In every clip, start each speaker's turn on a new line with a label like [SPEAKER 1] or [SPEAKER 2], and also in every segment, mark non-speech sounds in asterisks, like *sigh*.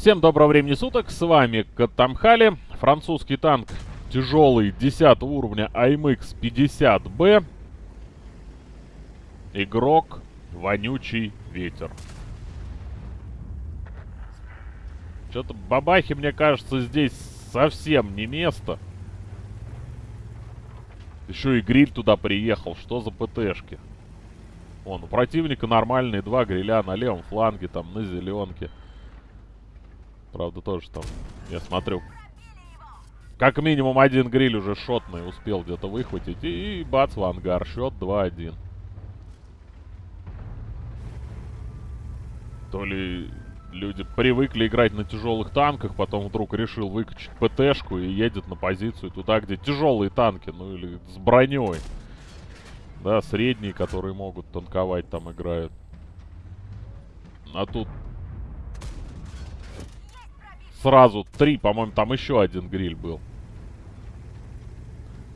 [SPEAKER 1] Всем доброго времени суток, с вами Катамхали, французский танк тяжелый 10 уровня AMX 50B, игрок вонючий ветер. Что-то бабахи, мне кажется, здесь совсем не место. Еще и гриль туда приехал, что за ПТшки? Вон, у противника нормальные два гриля на левом фланге, там, на зеленке. Правда, тоже там, я смотрю, как минимум один гриль уже шотный успел где-то выхватить. И, и бац, в ангар. Счет 2-1. То ли люди привыкли играть на тяжелых танках, потом вдруг решил выкачать ПТшку и едет на позицию туда, где тяжелые танки, ну или с броней. Да, средние, которые могут танковать, там играют. А тут сразу три, по-моему, там еще один гриль был.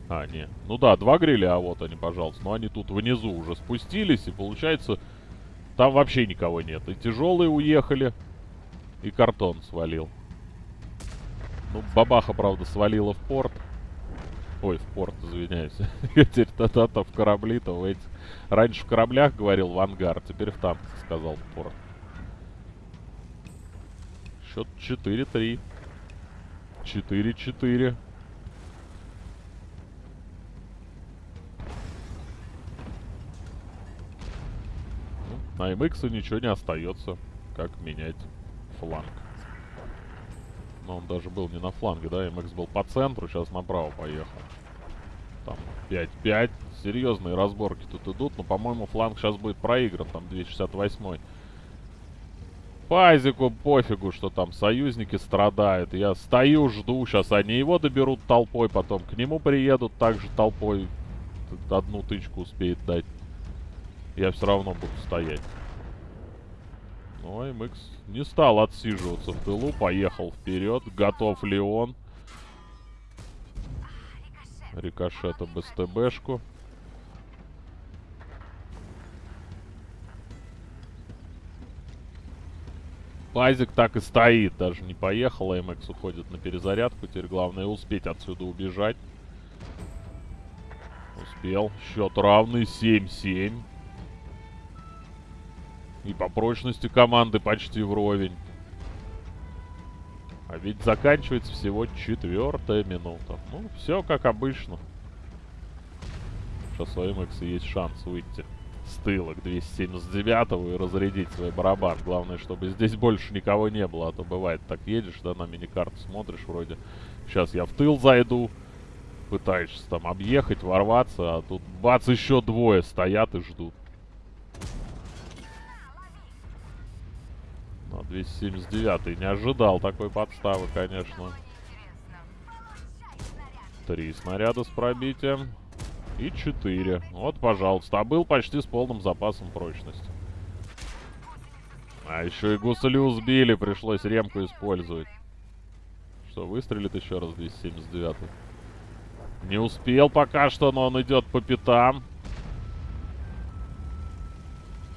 [SPEAKER 1] А, не. Ну да, два гриля, а вот они, пожалуйста. Но они тут внизу уже спустились, и получается, там вообще никого нет. И тяжелые уехали, и картон свалил. Ну, бабаха, правда, свалила в порт. Ой, в порт, извиняюсь. *laughs* Теперь тогда-то в корабли-то в этих... Раньше в кораблях говорил в ангар, теперь в танках сказал в порт. Счет 4-3. 4-4. Ну, на MX ничего не остается, как менять фланг. Но он даже был не на фланге, да? MX был по центру, сейчас направо поехал. Там 5-5. Серьезные разборки тут идут. Но, по-моему, фланг сейчас будет проигран. Там 268-й. Пазику пофигу, что там союзники страдают. Я стою, жду. Сейчас они его доберут толпой. Потом к нему приедут также толпой. Одну тычку успеет дать. Я все равно буду стоять. Ну, MX не стал отсиживаться в тылу, поехал вперед. Готов ли он? Рикошета БСТБшку. Пазик так и стоит, даже не поехал. МХ уходит на перезарядку. Теперь главное успеть отсюда убежать. Успел. Счет равный 7-7. И по прочности команды почти вровень. А ведь заканчивается всего четвертая минута. Ну, все как обычно. Сейчас у МХ есть шанс выйти с тыла к 279 и разрядить свой барабан. Главное, чтобы здесь больше никого не было. А то бывает, так едешь, да, на миникарту смотришь, вроде сейчас я в тыл зайду. Пытаешься там объехать, ворваться, а тут бац, еще двое стоят и ждут. На 279 не ожидал такой подставы, конечно. Три снаряда с пробитием. И 4. Вот, пожалуйста. А был почти с полным запасом прочности. А еще и гусулю сбили. Пришлось ремку использовать. Что, выстрелит еще раз 279 Не успел пока что, но он идет по пятам.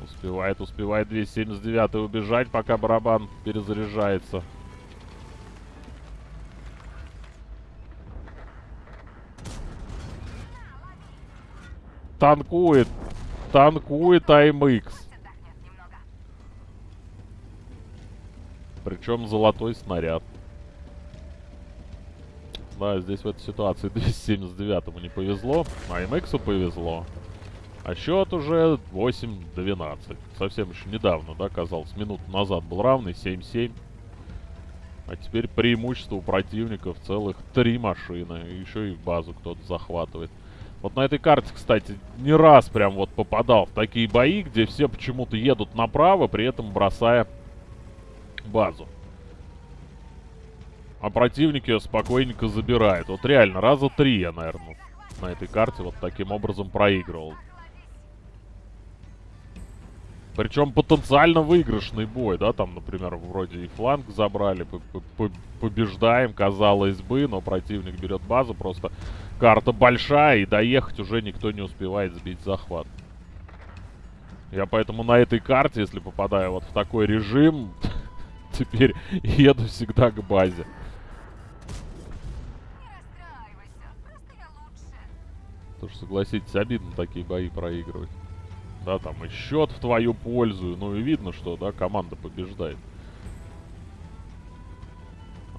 [SPEAKER 1] Успевает, успевает 279 убежать, пока барабан перезаряжается. Танкует. Танкует АМХ. Причем золотой снаряд. Да, здесь в этой ситуации *laughs* 279-му не повезло, а повезло. А счет уже 8-12. Совсем еще недавно, да, казалось. Минуту назад был равный, 7-7. А теперь преимущество у противников целых три машины. Еще и базу кто-то захватывает. Вот на этой карте, кстати, не раз прям вот попадал в такие бои, где все почему-то едут направо, при этом бросая базу. А противник ее спокойненько забирает. Вот реально, раза три я, наверное, на этой карте вот таким образом проигрывал. Причем потенциально выигрышный бой, да, там, например, вроде и фланг забрали, побеждаем, казалось бы, но противник берет базу, просто карта большая, и доехать уже никто не успевает сбить захват. Я поэтому на этой карте, если попадаю вот в такой режим, *laughs* теперь еду всегда к базе. Тоже, согласитесь, обидно такие бои проигрывать. Да, там и счет в твою пользу. Ну и видно, что, да, команда побеждает.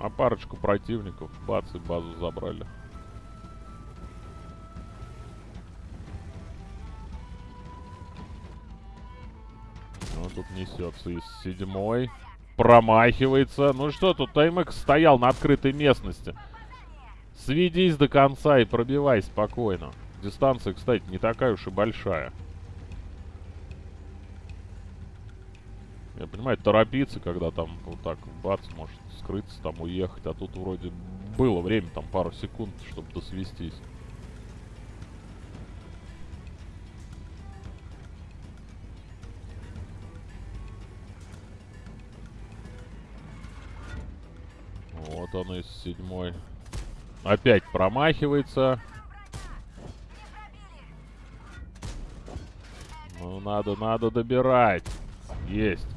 [SPEAKER 1] А парочку противников, бац, и базу забрали. Ну, тут несется из седьмой. Промахивается. Ну что, тут Таймекс стоял на открытой местности. Сведись до конца и пробивай спокойно. Дистанция, кстати, не такая уж и большая. Я понимаю, торопиться, когда там вот так бац, может скрыться, там уехать. А тут вроде было время, там пару секунд, чтобы досвестись. Вот он из седьмой. Опять промахивается. Ну, надо, надо добирать. Есть.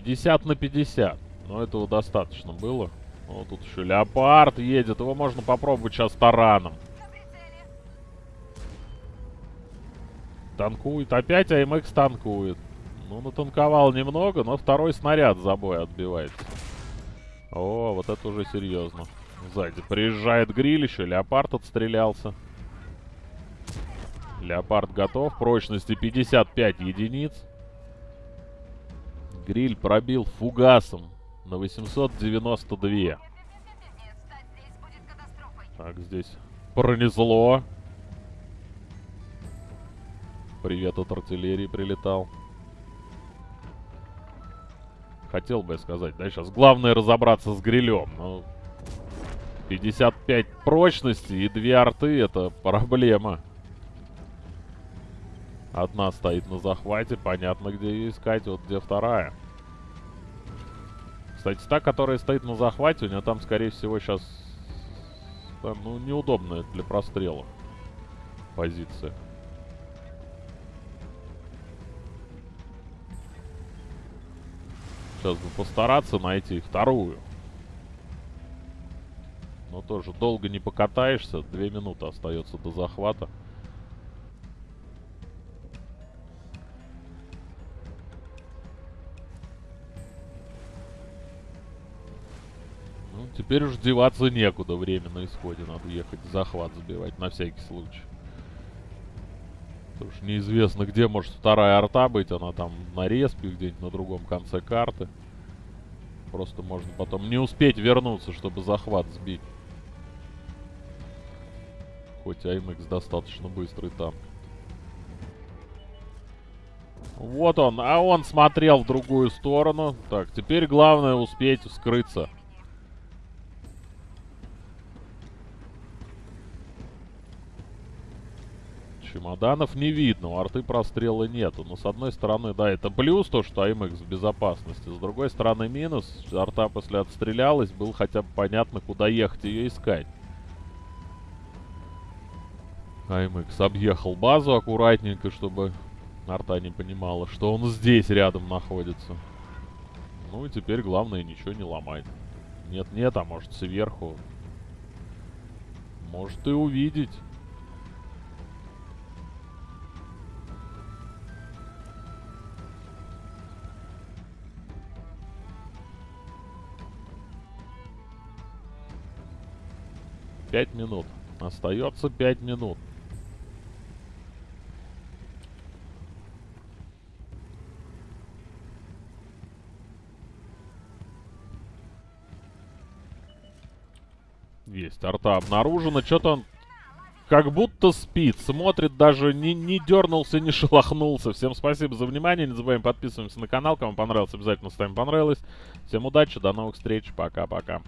[SPEAKER 1] 50 на 50. Но этого достаточно было. Вот тут еще леопард едет. Его можно попробовать сейчас тараном. Танкует. Опять АМХ танкует. Ну, натанковал немного, но второй снаряд за бой отбивается. О, вот это уже серьезно. Сзади приезжает гриль еще. Леопард отстрелялся. Леопард готов. Прочности 55 единиц. Гриль пробил фугасом на 892. Так, здесь пронесло. Привет от артиллерии прилетал. Хотел бы я сказать, да, сейчас главное разобраться с грилем. Ну, 55 прочности и две арты это проблема. Одна стоит на захвате, понятно, где ее искать, вот где вторая. Кстати, та, которая стоит на захвате, у нее там, скорее всего, сейчас... Там, ну, неудобная для прострела позиция. Сейчас бы постараться найти вторую. Но тоже долго не покатаешься. Две минуты остается до захвата. Теперь уж деваться некуда, время на исходе. Надо ехать захват забивать на всякий случай. Потому что неизвестно, где может вторая арта быть. Она там на респе, где-нибудь на другом конце карты. Просто можно потом не успеть вернуться, чтобы захват сбить. Хоть АМХ достаточно быстрый танк. Вот он, а он смотрел в другую сторону. Так, теперь главное успеть скрыться. Чемоданов не видно, у арты прострела нету. Но с одной стороны, да, это плюс, то, что АМХ в безопасности. С другой стороны, минус. Арта после отстрелялась, было хотя бы понятно, куда ехать ее искать. АМХ объехал базу аккуратненько, чтобы арта не понимала, что он здесь рядом находится. Ну и теперь главное ничего не ломать. Нет-нет, а может сверху. Может и увидеть. Пять минут. Остается пять минут. Есть, арта обнаружена. Что-то он как будто спит. Смотрит, даже не, не дернулся, не *laughs* шелохнулся. Всем спасибо за внимание. Не забываем подписываться на канал. Кому понравилось, обязательно ставим понравилось. Всем удачи, до новых встреч. Пока-пока.